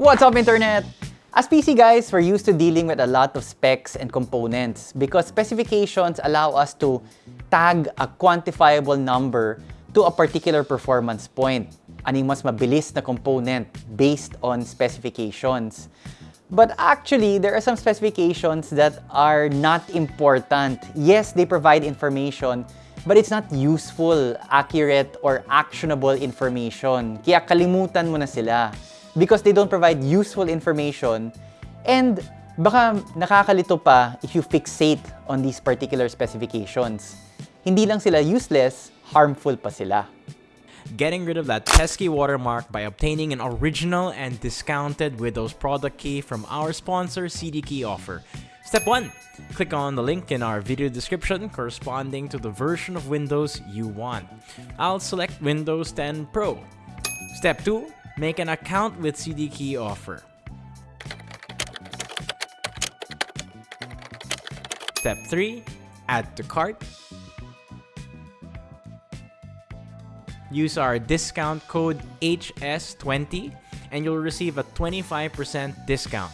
What's up, Internet? As PC guys, we're used to dealing with a lot of specs and components because specifications allow us to tag a quantifiable number to a particular performance point. Aning mas mabilis na component based on specifications. But actually, there are some specifications that are not important. Yes, they provide information, but it's not useful, accurate, or actionable information. Kaya kalimutan mo na sila because they don't provide useful information and baka nakakalito pa if you fixate on these particular specifications. Hindi lang sila useless, harmful pa sila. getting rid of that pesky watermark by obtaining an original and discounted Windows product key from our sponsor CDKey Offer. Step 1. Click on the link in our video description corresponding to the version of Windows you want. I'll select Windows 10 Pro. Step 2. Make an account with CDKey Offer. Step 3. Add to cart. use our discount code HS20 and you'll receive a 25% discount.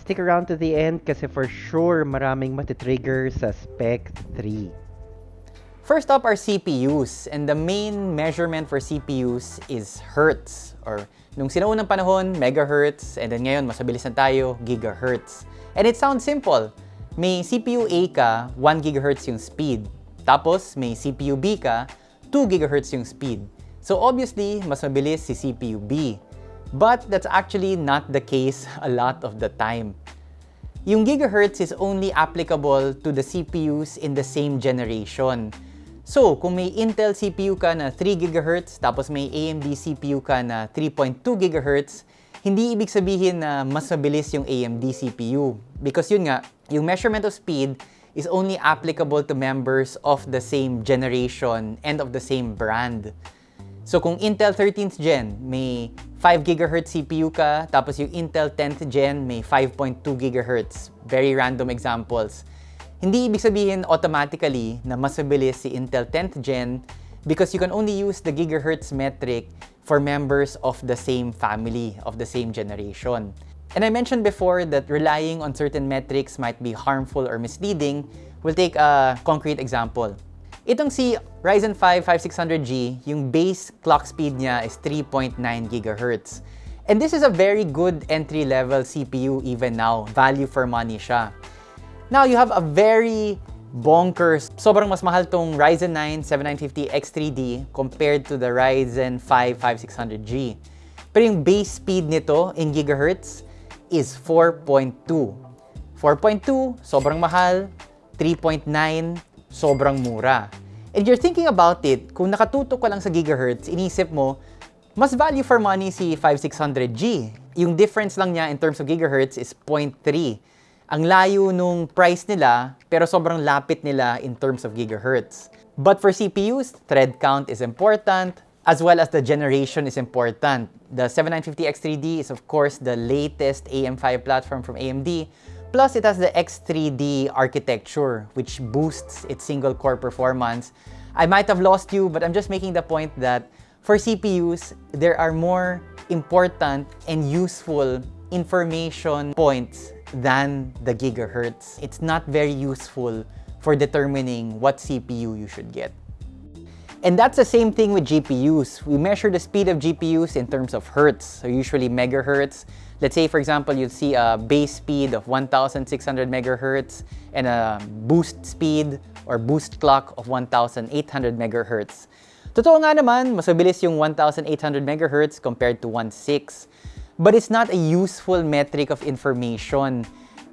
Stick around to the end kasi for sure maraming matitrigger sa Spec 3. First up are CPUs, and the main measurement for CPUs is hertz, or nung sinaunang panahon, megahertz, and then ngayon, mas mabilis na tayo, gigahertz. And it sounds simple. May CPU A ka, 1 gigahertz yung speed. Tapos, may CPU B ka, 2 GHz yung speed. So obviously, mas mabilis si CPU B. But that's actually not the case a lot of the time. Yung gigahertz is only applicable to the CPUs in the same generation. So, kung may Intel CPU ka na 3 GHz tapos may AMD CPU ka na 3.2 GHz, hindi ibig sabihin na mas mabilis yung AMD CPU. Because yun nga, yung measurement of speed is only applicable to members of the same generation and of the same brand. So kung Intel 13th Gen, may 5 GHz CPU ka, tapos yung Intel 10th Gen, may 5.2 GHz. Very random examples. Hindi ibig sabihin automatically na mas mabilis si Intel 10th Gen because you can only use the gigahertz metric for members of the same family, of the same generation. And I mentioned before that relying on certain metrics might be harmful or misleading. We'll take a concrete example. Itong si Ryzen 5 5600G, yung base clock speed niya is 3.9 GHz. And this is a very good entry-level CPU even now. Value for money siya. Now, you have a very bonkers, sobrang mas mahal tong Ryzen 9 7950 X3D compared to the Ryzen 5 5600G. Pero yung base speed nito in gigahertz is 4.2. 4.2, sobrang mahal. 3.9, sobrang mura. And you're thinking about it, kung nakatutok ka lang sa gigahertz, inisip mo, mas value for money si 5600G. Yung difference lang niya in terms of gigahertz is 0.3. Ang layo nung price nila, pero sobrang lapit nila in terms of gigahertz. But for CPUs, thread count is important, as well as the generation is important. The 7950X3D is of course the latest AM5 platform from AMD, plus it has the X3D architecture, which boosts its single core performance. I might have lost you, but I'm just making the point that for CPUs, there are more important and useful information points than the gigahertz. It's not very useful for determining what CPU you should get. And that's the same thing with GPUs. We measure the speed of GPUs in terms of hertz, so usually megahertz. Let's say, for example, you see a base speed of 1,600 megahertz and a boost speed or boost clock of 1,800 megahertz. Totoo nga naman, mas mabilis yung 1,800 megahertz compared to 1.6. But it's not a useful metric of information.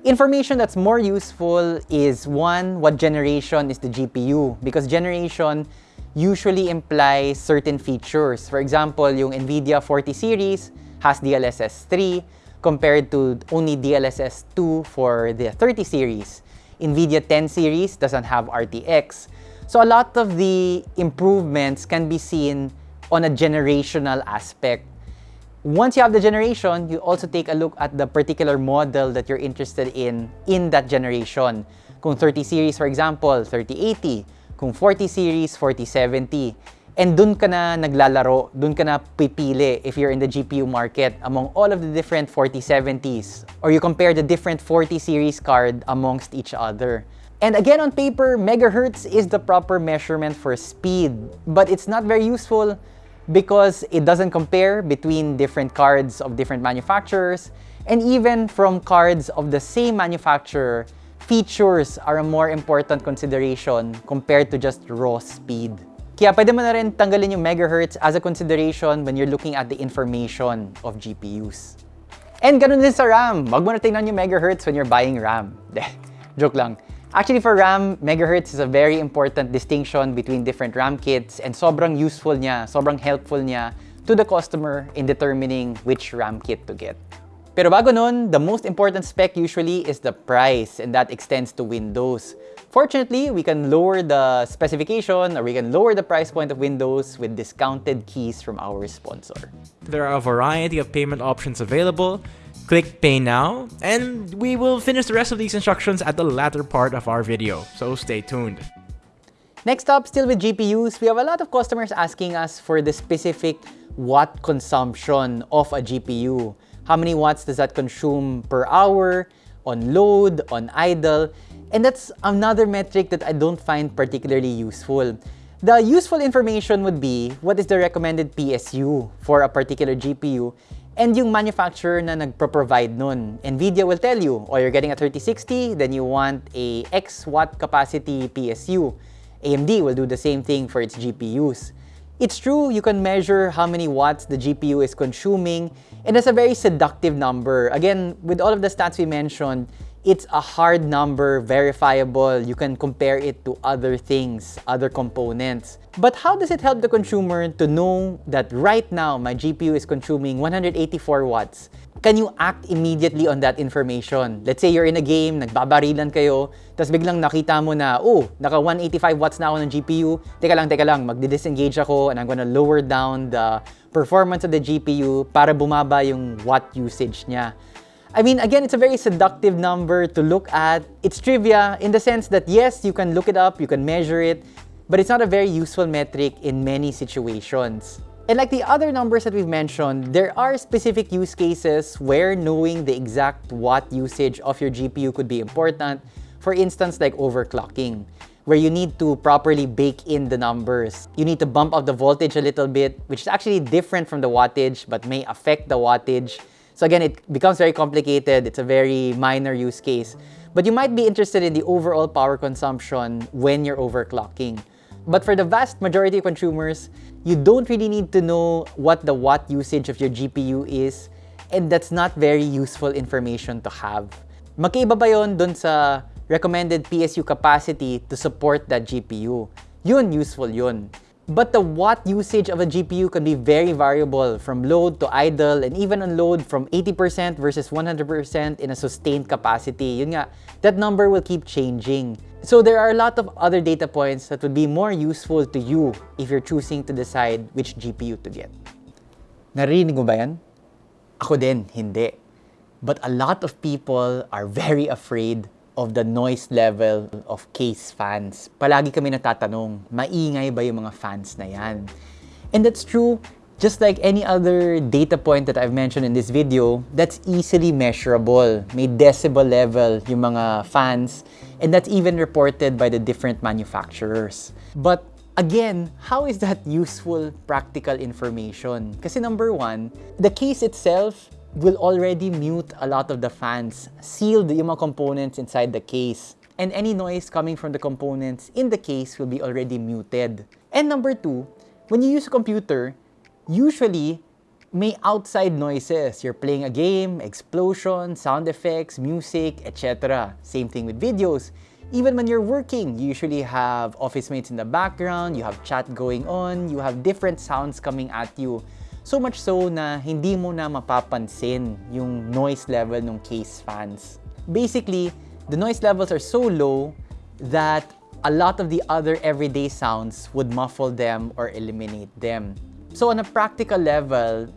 Information that's more useful is one, what generation is the GPU? Because generation usually implies certain features. For example, yung NVIDIA 40 series has DLSS 3 compared to only DLSS 2 for the 30 series. NVIDIA 10 series doesn't have RTX. So a lot of the improvements can be seen on a generational aspect. Once you have the generation, you also take a look at the particular model that you're interested in in that generation. Kung 30 series, for example, 3080, kung 40 series, 4070. And dun ka na naglalaro, dun ka na pipili if you're in the GPU market among all of the different 4070s. Or you compare the different 40 series card amongst each other. And again, on paper, megahertz is the proper measurement for speed. But it's not very useful because it doesn't compare between different cards of different manufacturers. And even from cards of the same manufacturer, features are a more important consideration compared to just raw speed. Kaya pwede mo na rin tanggalin yung megahertz as a consideration when you're looking at the information of GPUs. And ganun din sa RAM. Wag mo na tingnan yung megahertz when you're buying RAM. Joke lang. Actually, for RAM, megahertz is a very important distinction between different RAM kits and sobrang useful niya, sobrang helpful niya to the customer in determining which RAM kit to get. Pero bago nun, the most important spec usually is the price and that extends to Windows. Fortunately, we can lower the specification or we can lower the price point of Windows with discounted keys from our sponsor. There are a variety of payment options available. Click Pay Now, and we will finish the rest of these instructions at the latter part of our video, so stay tuned. Next up, still with GPUs, we have a lot of customers asking us for the specific watt consumption of a GPU. How many watts does that consume per hour, on load, on idle? And that's another metric that I don't find particularly useful. The useful information would be what is the recommended PSU for a particular GPU and yung manufacturer na nagpro-provide nun. NVIDIA will tell you, oh, you're getting a 3060, then you want a X watt capacity PSU. AMD will do the same thing for its GPUs. It's true, you can measure how many watts the GPU is consuming, and that's a very seductive number. Again, with all of the stats we mentioned, it's a hard number, verifiable. You can compare it to other things, other components. But how does it help the consumer to know that right now my GPU is consuming 184 watts? Can you act immediately on that information? Let's say you're in a game, nagbabarilan kayo, tapos biglang nakita mo na, oh, naka 185 watts na ako ng GPU. Teka lang, teka lang, magdi-disengage ako and I'm gonna lower down the performance of the GPU para bumaba yung watt usage niya. I mean, again, it's a very seductive number to look at. It's trivia in the sense that yes, you can look it up, you can measure it, but it's not a very useful metric in many situations. And like the other numbers that we've mentioned, there are specific use cases where knowing the exact watt usage of your GPU could be important. For instance, like overclocking, where you need to properly bake in the numbers. You need to bump up the voltage a little bit, which is actually different from the wattage, but may affect the wattage. So again, it becomes very complicated. It's a very minor use case. But you might be interested in the overall power consumption when you're overclocking. But for the vast majority of consumers, you don't really need to know what the watt usage of your GPU is, and that's not very useful information to have. Magkaiba ba yun dun sa recommended PSU capacity to support that GPU? Yun, useful yun. But the watt usage of a GPU can be very variable from load to idle and even on load from 80% versus 100% in a sustained capacity. Yun nga, that number will keep changing. So there are a lot of other data points that would be more useful to you if you're choosing to decide which GPU to get. Narinig mo ba yan? Ako din, hindi. But a lot of people are very afraid of the noise level of case fans. Palagi kami natatanong, maingay ba yung mga fans na yan? And that's true, just like any other data point that I've mentioned in this video, that's easily measurable. May decibel level yung mga fans, and that's even reported by the different manufacturers. But Again, how is that useful practical information? Kasi number one, the case itself will already mute a lot of the fans, sealed yung mga components inside the case. And any noise coming from the components in the case will be already muted. And number two, when you use a computer, usually may outside noises. You're playing a game, explosion, sound effects, music, etc. Same thing with videos. Even when you're working, you usually have office mates in the background, you have chat going on, you have different sounds coming at you. So much so na hindi mo na mapapansin yung noise level ng case fans. Basically, the noise levels are so low that a lot of the other everyday sounds would muffle them or eliminate them. So on a practical level,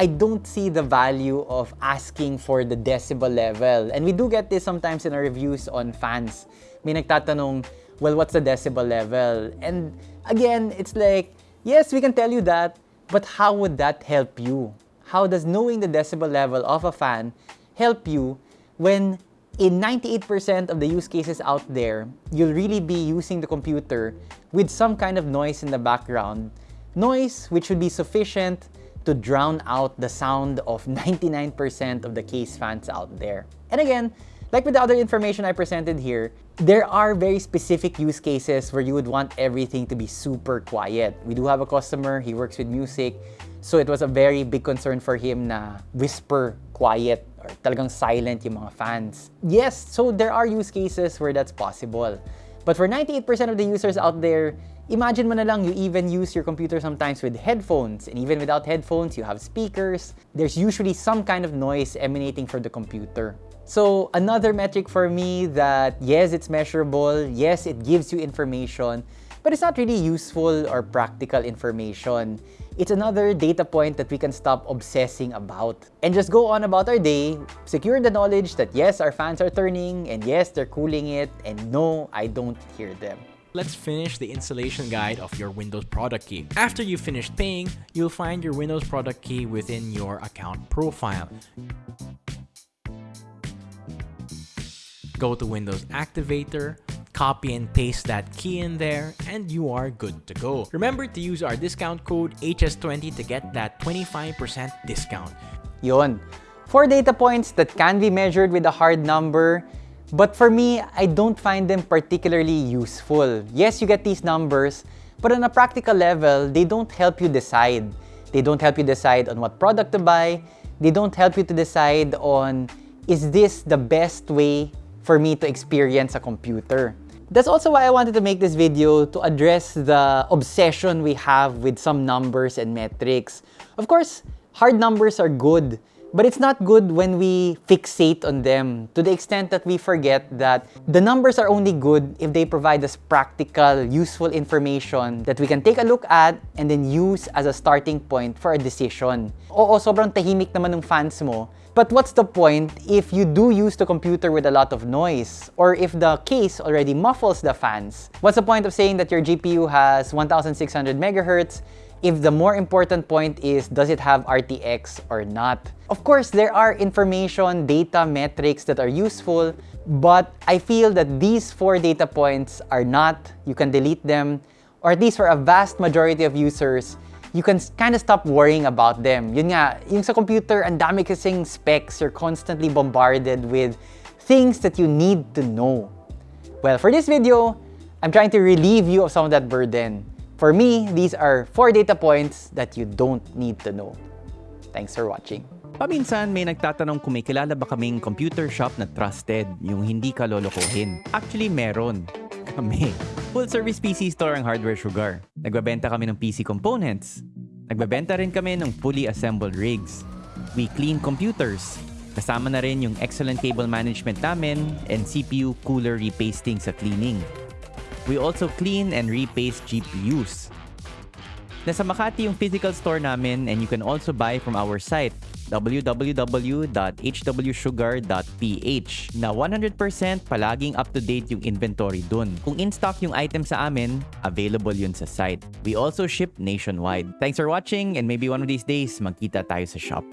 I don't see the value of asking for the decibel level. And we do get this sometimes in our reviews on fans. May nagtatanong, well, what's the decibel level? And again, it's like, Yes, we can tell you that, but how would that help you? How does knowing the decibel level of a fan help you when in 98% of the use cases out there, you'll really be using the computer with some kind of noise in the background. Noise which would be sufficient to drown out the sound of 99% of the case fans out there. And again, like with the other information I presented here, there are very specific use cases where you would want everything to be super quiet. We do have a customer, he works with music, so it was a very big concern for him na whisper quiet or talagang silent yung mga fans. Yes, so there are use cases where that's possible. But for 98% of the users out there, imagine mo na lang you even use your computer sometimes with headphones. And even without headphones, you have speakers. There's usually some kind of noise emanating from the computer. So another metric for me that yes, it's measurable, yes, it gives you information, but it's not really useful or practical information. It's another data point that we can stop obsessing about and just go on about our day, secure the knowledge that yes, our fans are turning and yes, they're cooling it and no, I don't hear them. Let's finish the installation guide of your Windows product key. After you finish paying, you'll find your Windows product key within your account profile. Go to Windows Activator, copy and paste that key in there, and you are good to go. Remember to use our discount code HS20 to get that 25% discount. Yon. Four data points that can be measured with a hard number, but for me, I don't find them particularly useful. Yes, you get these numbers, but on a practical level, they don't help you decide. They don't help you decide on what product to buy. They don't help you to decide on, is this the best way for me to experience a computer? That's also why I wanted to make this video to address the obsession we have with some numbers and metrics. Of course, hard numbers are good, but it's not good when we fixate on them to the extent that we forget that the numbers are only good if they provide us practical, useful information that we can take a look at and then use as a starting point for a decision. Oo, sobrang tahimik naman ng fans mo, but what's the point if you do use the computer with a lot of noise or if the case already muffles the fans? What's the point of saying that your GPU has 1600 megahertz if the more important point is does it have RTX or not. Of course, there are information, data, metrics that are useful, but I feel that these four data points are not, you can delete them, or at least for a vast majority of users, you can kind of stop worrying about them. Yun nga, yung sa computer, ang dami kasing specs, you're constantly bombarded with things that you need to know. Well, for this video, I'm trying to relieve you of some of that burden. For me, these are four data points that you don't need to know. Thanks for watching. Paminsan may nagtatanong kung may kilala ba kaming computer shop na trusted, yung hindi ka lolokohin. Actually, meron. Kami. Full service PC store ang Hardware Sugar. Nagbabenta kami ng PC components. Nagbabenta rin kami ng fully assembled rigs. We clean computers. Kasama na rin yung excellent cable management namin and CPU cooler repasting sa cleaning. We also clean and repaste GPUs. Nasa Makati yung physical store namin and you can also buy from our site www.hwsugar.ph na 100% palaging up-to-date yung inventory dun. Kung in-stock yung item sa amin, available yun sa site. We also ship nationwide. Thanks for watching and maybe one of these days magkita tayo sa shop.